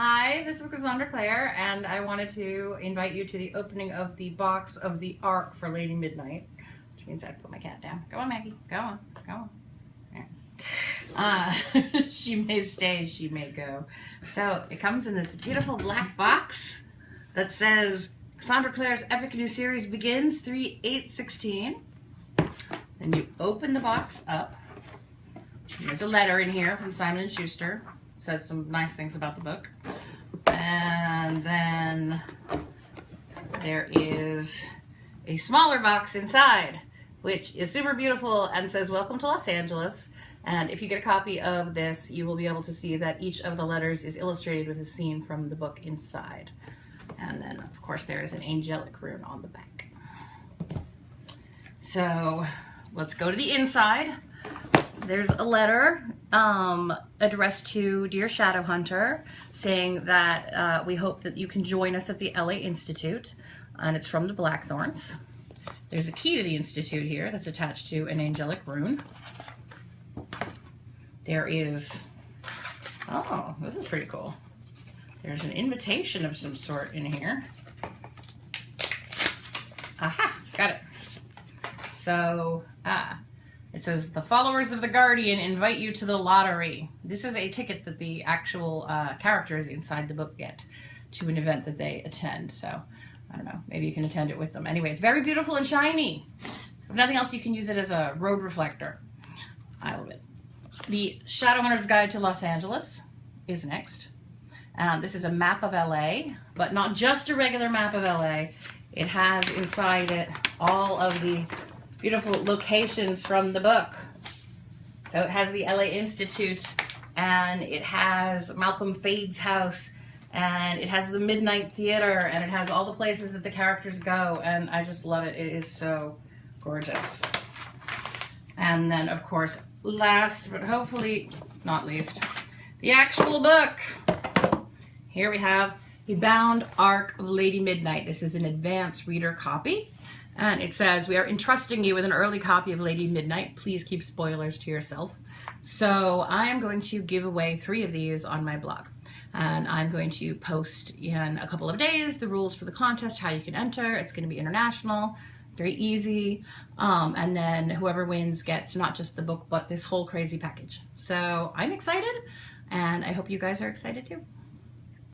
Hi, this is Cassandra Clare, and I wanted to invite you to the opening of the box of the ARC for Lady Midnight, which means I put my cat down. Go on, Maggie. Go on. Go on. Uh, she may stay, she may go. So it comes in this beautiful black box that says Cassandra Clare's epic new series begins 3 8 16. Then you open the box up. There's a letter in here from Simon & Schuster says some nice things about the book. And then there is a smaller box inside, which is super beautiful and says, welcome to Los Angeles. And if you get a copy of this, you will be able to see that each of the letters is illustrated with a scene from the book inside. And then, of course, there is an angelic rune on the back. So let's go to the inside. There's a letter um, addressed to Dear Shadowhunter saying that uh, we hope that you can join us at the LA Institute. And it's from the Blackthorns. There's a key to the Institute here that's attached to an angelic rune. There is, oh, this is pretty cool. There's an invitation of some sort in here. Aha, got it. So, ah, it says, the followers of the Guardian invite you to the lottery. This is a ticket that the actual uh, characters inside the book get to an event that they attend. So, I don't know, maybe you can attend it with them. Anyway, it's very beautiful and shiny. If nothing else, you can use it as a road reflector. I love it. The Shadowhunter's Guide to Los Angeles is next. Um, this is a map of LA, but not just a regular map of LA. It has inside it all of the beautiful locations from the book. So it has the LA Institute and it has Malcolm Fade's house and it has the Midnight Theater and it has all the places that the characters go and I just love it. It is so gorgeous. And then of course, last but hopefully not least, the actual book. Here we have the bound arc of Lady Midnight. This is an advanced reader copy. And it says, we are entrusting you with an early copy of Lady Midnight. Please keep spoilers to yourself. So I am going to give away three of these on my blog. And I'm going to post in a couple of days the rules for the contest, how you can enter. It's going to be international, very easy. Um, and then whoever wins gets not just the book, but this whole crazy package. So I'm excited and I hope you guys are excited too.